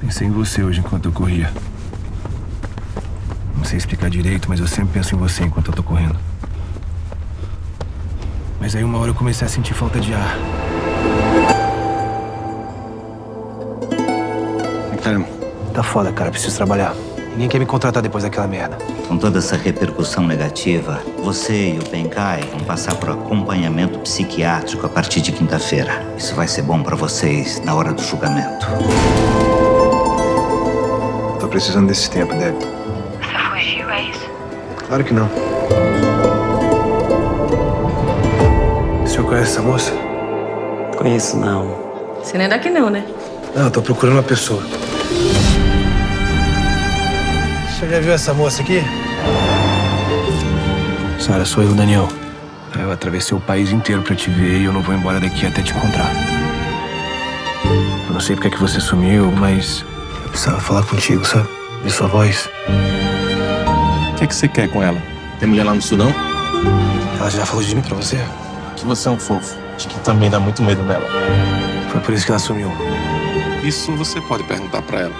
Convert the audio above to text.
Pensei em você hoje enquanto eu corria. Não sei explicar direito, mas eu sempre penso em você enquanto eu tô correndo. Mas aí uma hora eu comecei a sentir falta de ar. Guilherme, Tá foda, cara. Preciso trabalhar. Ninguém quer me contratar depois daquela merda. Com toda essa repercussão negativa, você e o Benkai vão passar por acompanhamento psiquiátrico a partir de quinta-feira. Isso vai ser bom pra vocês na hora do julgamento. Precisando desse tempo, Deb. Você fugiu, é isso? Claro que não. O senhor conhece essa moça? Conheço não. Você não é daqui não, né? Não, eu tô procurando uma pessoa. O senhor já viu essa moça aqui? Sara, sou eu, Daniel. Eu atravessei o país inteiro pra te ver e eu não vou embora daqui até te encontrar. Eu não sei porque é que você sumiu, mas precisava falar contigo, sabe? Ver sua voz. o que, é que você quer com ela? Tem mulher lá no sul, não? Ela já falou de mim pra você? Que você é um fofo. Acho que também dá muito medo nela. Foi por isso que ela sumiu. Isso você pode perguntar pra ela.